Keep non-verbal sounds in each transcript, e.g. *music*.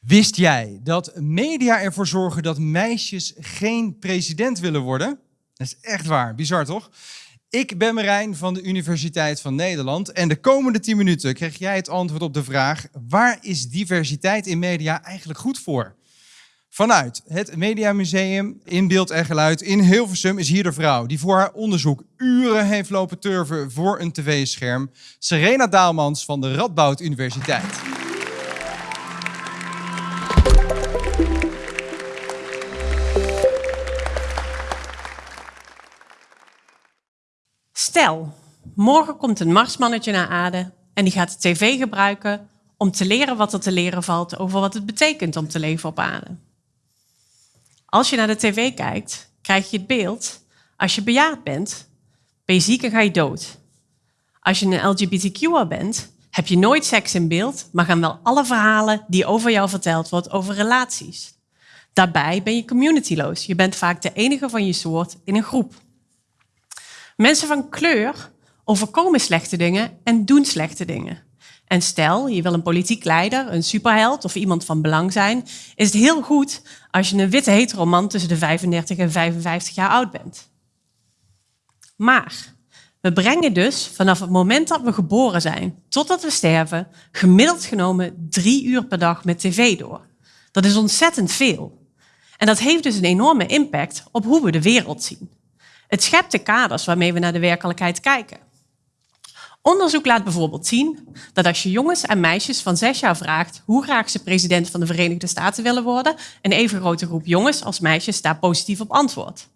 Wist jij dat media ervoor zorgen dat meisjes geen president willen worden? Dat is echt waar, bizar toch? Ik ben Marijn van de Universiteit van Nederland en de komende 10 minuten krijg jij het antwoord op de vraag: waar is diversiteit in media eigenlijk goed voor? Vanuit het Mediamuseum in Beeld en Geluid in Hilversum is hier de vrouw die voor haar onderzoek uren heeft lopen turven voor een tv-scherm. Serena Daalmans van de Radboud Universiteit. Stel, morgen komt een Marsmannetje naar aarde en die gaat de tv gebruiken om te leren wat er te leren valt over wat het betekent om te leven op aarde. Als je naar de tv kijkt, krijg je het beeld, als je bejaard bent, ben je ziek en ga je dood. Als je een LGBTQ'er bent, heb je nooit seks in beeld, maar gaan wel alle verhalen die over jou verteld wordt over relaties. Daarbij ben je communityloos. Je bent vaak de enige van je soort in een groep. Mensen van kleur overkomen slechte dingen en doen slechte dingen. En stel, je wil een politiek leider, een superheld of iemand van belang zijn, is het heel goed als je een witte heteroman tussen de 35 en 55 jaar oud bent. Maar we brengen dus vanaf het moment dat we geboren zijn totdat we sterven, gemiddeld genomen drie uur per dag met tv door. Dat is ontzettend veel. En dat heeft dus een enorme impact op hoe we de wereld zien. Het schept de kaders waarmee we naar de werkelijkheid kijken. Onderzoek laat bijvoorbeeld zien dat als je jongens en meisjes van zes jaar vraagt hoe graag ze president van de Verenigde Staten willen worden, een even grote groep jongens als meisjes daar positief op antwoordt.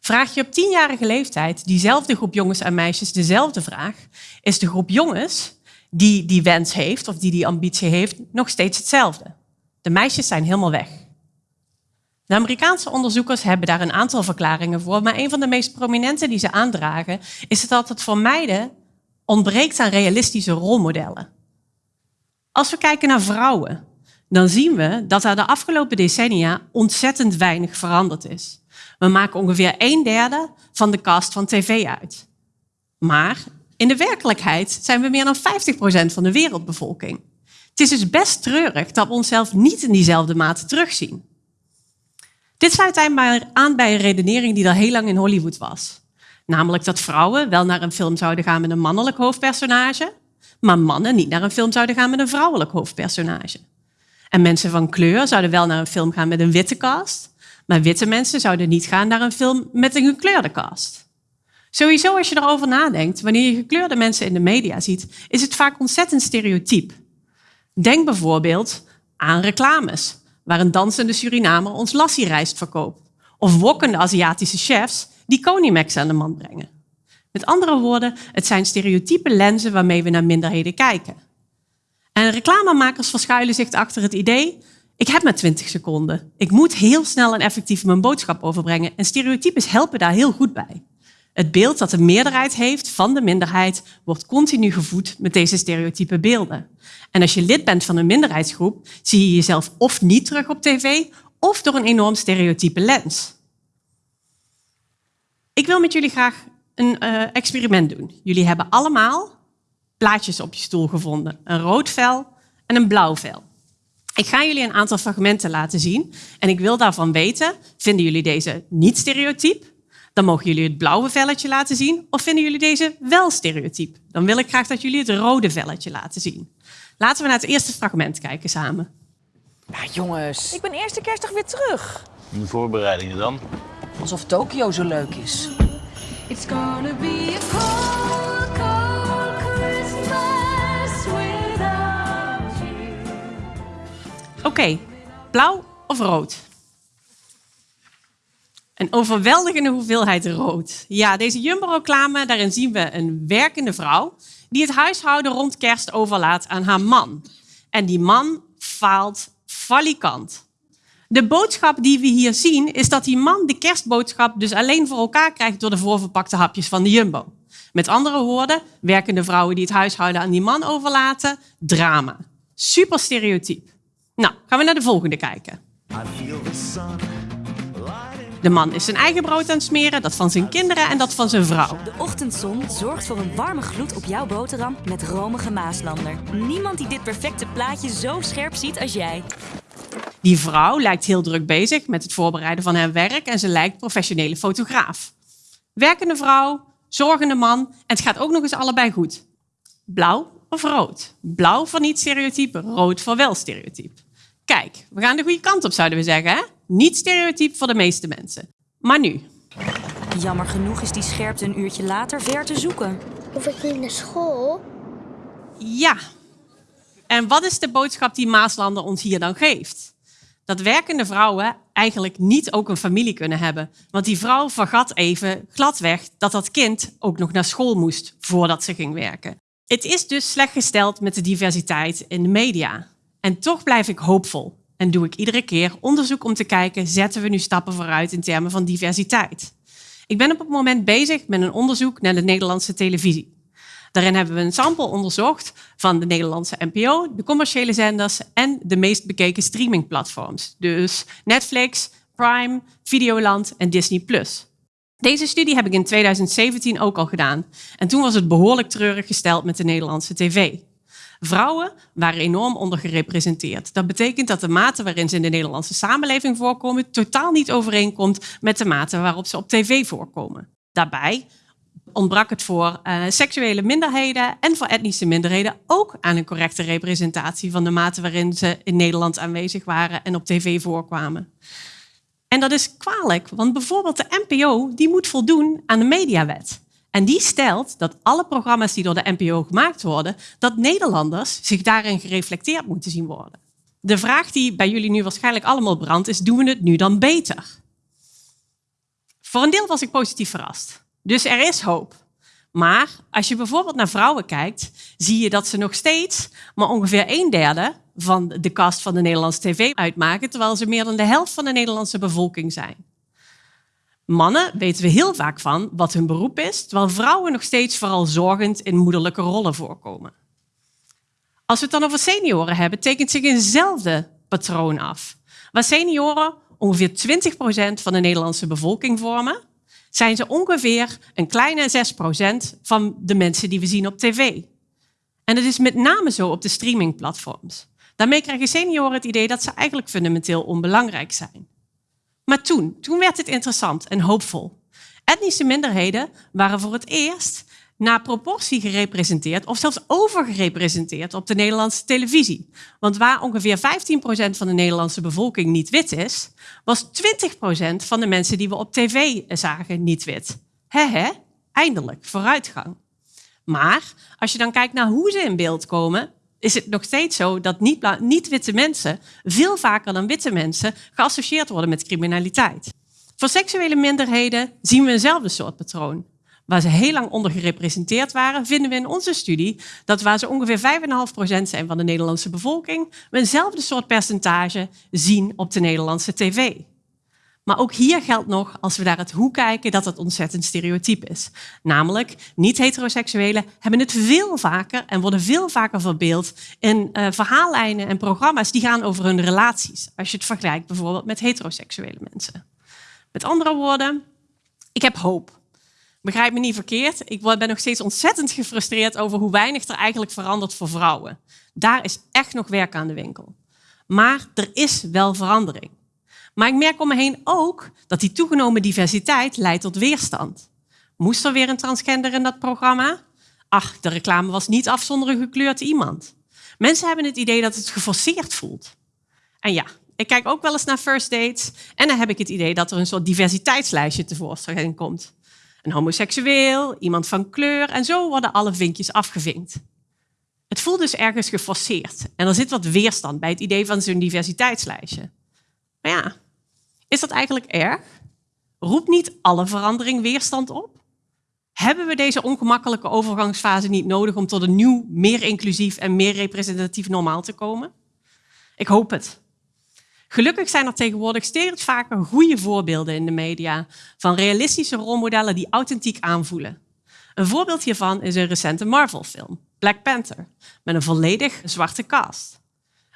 Vraag je op tienjarige leeftijd diezelfde groep jongens en meisjes dezelfde vraag, is de groep jongens die die wens heeft of die die ambitie heeft nog steeds hetzelfde. De meisjes zijn helemaal weg. De Amerikaanse onderzoekers hebben daar een aantal verklaringen voor, maar een van de meest prominente die ze aandragen is dat het voor meiden ontbreekt aan realistische rolmodellen. Als we kijken naar vrouwen, dan zien we dat er de afgelopen decennia ontzettend weinig veranderd is. We maken ongeveer een derde van de cast van tv uit. Maar in de werkelijkheid zijn we meer dan 50% van de wereldbevolking. Het is dus best treurig dat we onszelf niet in diezelfde mate terugzien. Dit sluit aan bij een redenering die al heel lang in Hollywood was. Namelijk dat vrouwen wel naar een film zouden gaan met een mannelijk hoofdpersonage, maar mannen niet naar een film zouden gaan met een vrouwelijk hoofdpersonage. En mensen van kleur zouden wel naar een film gaan met een witte cast, maar witte mensen zouden niet gaan naar een film met een gekleurde cast. Sowieso als je erover nadenkt, wanneer je gekleurde mensen in de media ziet, is het vaak ontzettend stereotyp. Denk bijvoorbeeld aan reclames, waar een dansende Surinamer ons lassie-rijst verkoopt. Of wokkende Aziatische chefs die Konimax aan de man brengen. Met andere woorden, het zijn stereotype lenzen waarmee we naar minderheden kijken. En reclamemakers verschuilen zich achter het idee, ik heb maar 20 seconden. Ik moet heel snel en effectief mijn boodschap overbrengen. En stereotypes helpen daar heel goed bij. Het beeld dat de meerderheid heeft van de minderheid wordt continu gevoed met deze stereotype beelden. En als je lid bent van een minderheidsgroep, zie je jezelf of niet terug op tv of door een enorm stereotype lens. Ik wil met jullie graag een uh, experiment doen. Jullie hebben allemaal plaatjes op je stoel gevonden. Een rood vel en een blauw vel. Ik ga jullie een aantal fragmenten laten zien. En ik wil daarvan weten, vinden jullie deze niet stereotyp? Dan mogen jullie het blauwe velletje laten zien. Of vinden jullie deze wel stereotyp? Dan wil ik graag dat jullie het rode velletje laten zien. Laten we naar het eerste fragment kijken samen. Ja, jongens. Ik ben eerste kerstdag weer terug. De voorbereidingen dan? Alsof Tokio zo leuk is. It's gonna be a cold, cold Christmas without you. Oké, blauw of rood? Een overweldigende hoeveelheid rood. Ja, deze Jumbo-reclame, daarin zien we een werkende vrouw die het huishouden rond kerst overlaat aan haar man. En die man faalt valikant. De boodschap die we hier zien is dat die man de kerstboodschap dus alleen voor elkaar krijgt door de voorverpakte hapjes van de Jumbo. Met andere woorden, werkende vrouwen die het huishouden aan die man overlaten, drama. Super stereotyp. Nou, gaan we naar de volgende kijken. De man is zijn eigen brood aan het smeren, dat van zijn kinderen en dat van zijn vrouw. De ochtendzon zorgt voor een warme gloed op jouw boterham met romige Maaslander. Niemand die dit perfecte plaatje zo scherp ziet als jij. Die vrouw lijkt heel druk bezig met het voorbereiden van haar werk en ze lijkt professionele fotograaf. Werkende vrouw, zorgende man en het gaat ook nog eens allebei goed. Blauw of rood? Blauw voor niet stereotyp, rood voor wel stereotyp. Kijk, we gaan de goede kant op zouden we zeggen. Hè? Niet stereotyp voor de meeste mensen. Maar nu, Jammer genoeg is die scherpte een uurtje later ver te zoeken. Hoef ik niet naar school? Ja. En wat is de boodschap die Maaslander ons hier dan geeft? Dat werkende vrouwen eigenlijk niet ook een familie kunnen hebben. Want die vrouw vergat even gladweg dat dat kind ook nog naar school moest voordat ze ging werken. Het is dus slecht gesteld met de diversiteit in de media. En toch blijf ik hoopvol. En doe ik iedere keer onderzoek om te kijken, zetten we nu stappen vooruit in termen van diversiteit? Ik ben op het moment bezig met een onderzoek naar de Nederlandse televisie. Daarin hebben we een sample onderzocht van de Nederlandse NPO, de commerciële zenders en de meest bekeken streamingplatforms. Dus Netflix, Prime, Videoland en Disney+. Deze studie heb ik in 2017 ook al gedaan. En toen was het behoorlijk treurig gesteld met de Nederlandse tv. Vrouwen waren enorm ondergerepresenteerd. Dat betekent dat de mate waarin ze in de Nederlandse samenleving voorkomen totaal niet overeenkomt met de mate waarop ze op tv voorkomen. Daarbij ontbrak het voor uh, seksuele minderheden en voor etnische minderheden ook aan een correcte representatie van de mate waarin ze in Nederland aanwezig waren en op tv voorkwamen. En dat is kwalijk, want bijvoorbeeld de NPO die moet voldoen aan de mediawet. En die stelt dat alle programma's die door de NPO gemaakt worden, dat Nederlanders zich daarin gereflecteerd moeten zien worden. De vraag die bij jullie nu waarschijnlijk allemaal brandt is, doen we het nu dan beter? Voor een deel was ik positief verrast. Dus er is hoop. Maar als je bijvoorbeeld naar vrouwen kijkt, zie je dat ze nog steeds maar ongeveer een derde van de kast van de Nederlandse tv uitmaken, terwijl ze meer dan de helft van de Nederlandse bevolking zijn. Mannen weten we heel vaak van wat hun beroep is, terwijl vrouwen nog steeds vooral zorgend in moederlijke rollen voorkomen. Als we het dan over senioren hebben, tekent zich eenzelfde patroon af. Waar senioren ongeveer 20% van de Nederlandse bevolking vormen, zijn ze ongeveer een kleine 6% van de mensen die we zien op tv. En dat is met name zo op de streamingplatforms. Daarmee krijgen senioren het idee dat ze eigenlijk fundamenteel onbelangrijk zijn. Maar toen, toen werd het interessant en hoopvol. Etnische minderheden waren voor het eerst naar proportie gerepresenteerd of zelfs overgerepresenteerd op de Nederlandse televisie. Want waar ongeveer 15% van de Nederlandse bevolking niet wit is, was 20% van de mensen die we op tv zagen niet wit. He eindelijk, vooruitgang. Maar als je dan kijkt naar hoe ze in beeld komen, is het nog steeds zo dat niet-witte mensen veel vaker dan witte mensen geassocieerd worden met criminaliteit. Voor seksuele minderheden zien we eenzelfde soort patroon. Waar ze heel lang ondergerepresenteerd waren, vinden we in onze studie dat waar ze ongeveer 5,5% zijn van de Nederlandse bevolking, we eenzelfde soort percentage zien op de Nederlandse tv. Maar ook hier geldt nog, als we naar het hoe kijken, dat het ontzettend stereotyp is. Namelijk, niet-heteroseksuelen hebben het veel vaker en worden veel vaker verbeeld in uh, verhaallijnen en programma's die gaan over hun relaties. Als je het vergelijkt bijvoorbeeld met heteroseksuele mensen. Met andere woorden, ik heb hoop. Begrijp me niet verkeerd, ik ben nog steeds ontzettend gefrustreerd over hoe weinig er eigenlijk verandert voor vrouwen. Daar is echt nog werk aan de winkel. Maar er is wel verandering. Maar ik merk om me heen ook dat die toegenomen diversiteit leidt tot weerstand. Moest er weer een transgender in dat programma? Ach, de reclame was niet afzonderlijk gekleurd iemand. Mensen hebben het idee dat het geforceerd voelt. En ja, ik kijk ook wel eens naar first dates en dan heb ik het idee dat er een soort diversiteitslijstje tevoorschijn komt. Een homoseksueel, iemand van kleur en zo worden alle vinkjes afgevinkt. Het voelt dus ergens geforceerd en er zit wat weerstand bij het idee van zo'n diversiteitslijstje. Maar ja, is dat eigenlijk erg? Roept niet alle verandering weerstand op? Hebben we deze ongemakkelijke overgangsfase niet nodig om tot een nieuw, meer inclusief en meer representatief normaal te komen? Ik hoop het. Gelukkig zijn er tegenwoordig steeds vaker goede voorbeelden in de media van realistische rolmodellen die authentiek aanvoelen. Een voorbeeld hiervan is een recente Marvel-film, Black Panther, met een volledig zwarte cast.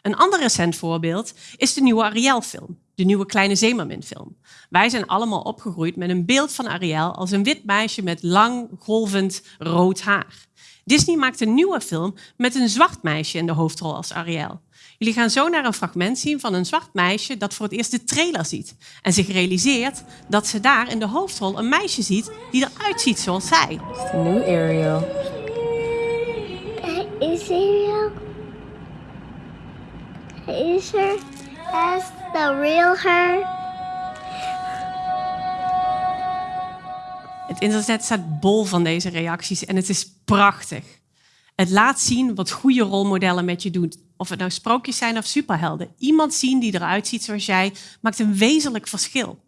Een ander recent voorbeeld is de nieuwe Ariel-film, de nieuwe Kleine Zeemermin-film. Wij zijn allemaal opgegroeid met een beeld van Ariel als een wit meisje met lang, golvend rood haar. Disney maakt een nieuwe film met een zwart meisje in de hoofdrol als Ariel. Jullie gaan zo naar een fragment zien van een zwart meisje dat voor het eerst de trailer ziet. En zich realiseert dat ze daar in de hoofdrol een meisje ziet die eruit ziet zoals zij. The new Ariel. Is Ariel? Is her as the real her? Het internet staat bol van deze reacties en het is prachtig. Het laat zien wat goede rolmodellen met je doen. Of het nou sprookjes zijn of superhelden. Iemand zien die eruit ziet zoals jij maakt een wezenlijk verschil.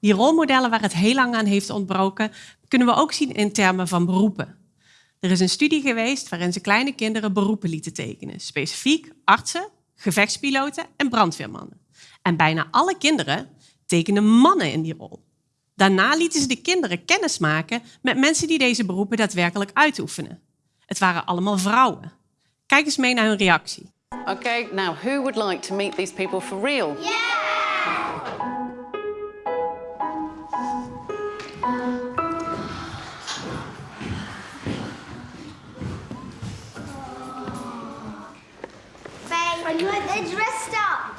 Die rolmodellen waar het heel lang aan heeft ontbroken, kunnen we ook zien in termen van beroepen. Er is een studie geweest waarin ze kleine kinderen beroepen lieten tekenen. Specifiek artsen, gevechtspiloten en brandweermannen. En bijna alle kinderen tekenden mannen in die rol. Daarna lieten ze de kinderen kennis maken met mensen die deze beroepen daadwerkelijk uitoefenen. Het waren allemaal vrouwen. Kijk eens mee naar hun reactie. Okay, now who would like to meet these people for real? Are you dressed up?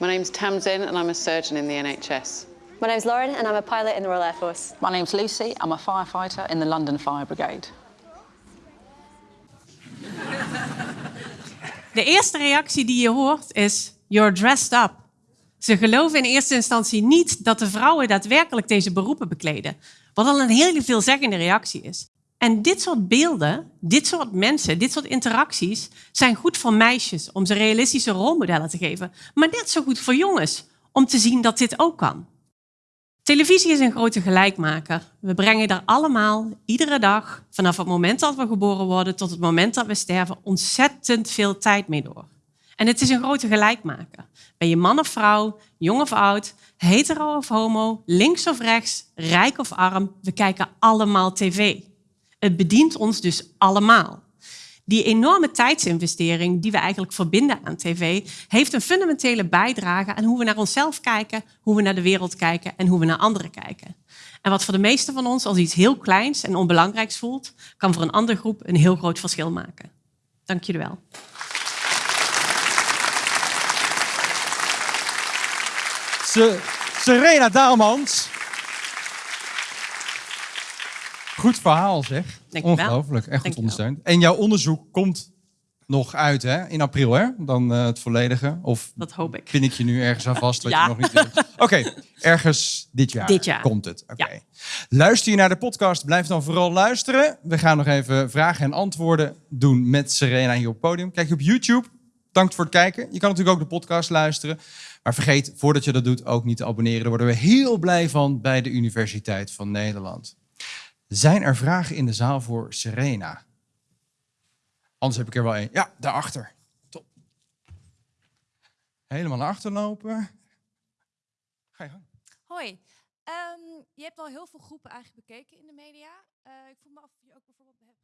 My name's Tamzin and I'm a surgeon in the NHS. My name's Lauren and I'm a pilot in the Royal Air Force. My name's Lucy. I'm a firefighter in the London Fire Brigade. De eerste reactie die je hoort is: You're dressed up. Ze geloven in eerste instantie niet dat de vrouwen daadwerkelijk deze beroepen bekleden. Wat al een heel veelzeggende reactie is. En dit soort beelden, dit soort mensen, dit soort interacties zijn goed voor meisjes om ze realistische rolmodellen te geven. Maar net zo goed voor jongens om te zien dat dit ook kan. Televisie is een grote gelijkmaker. We brengen daar allemaal iedere dag, vanaf het moment dat we geboren worden tot het moment dat we sterven, ontzettend veel tijd mee door. En het is een grote gelijkmaker. Ben je man of vrouw, jong of oud, hetero of homo, links of rechts, rijk of arm, we kijken allemaal tv. Het bedient ons dus allemaal. Die enorme tijdsinvestering die we eigenlijk verbinden aan tv, heeft een fundamentele bijdrage aan hoe we naar onszelf kijken, hoe we naar de wereld kijken en hoe we naar anderen kijken. En wat voor de meesten van ons als iets heel kleins en onbelangrijks voelt, kan voor een andere groep een heel groot verschil maken. Dank jullie wel. Se- Serena Daalmans. Goed verhaal zeg. Wel. Ongelooflijk, echt goed ondersteund. En jouw onderzoek komt nog uit hè? in april, hè? Dan eh, het volledige. Of Dat hoop ik. pin ik je nu ergens aan vast wat Ja. je nog niet weet? *laughs* Oké, ergens dit jaar, Dit jaar. komt het. Oké. Ja. Luister je naar de podcast, blijf dan vooral luisteren. We gaan nog even vragen en antwoorden doen met Serena hier op het podium. Kijk je op YouTube. Dank voor het kijken. Je kan natuurlijk ook de podcast luisteren. Maar vergeet, voordat je dat doet, ook niet te abonneren. Daar worden we heel blij van bij de Universiteit van Nederland. Zijn er vragen in de zaal voor Serena? Anders heb ik er wel één. Ja, daarachter. Top. Helemaal naar achter lopen. Ga je gang. Hoi. Ehm, je hebt al heel veel groepen eigenlijk bekeken in de media. Eh, ik vroeg me af of je ook bijvoorbeeld hebt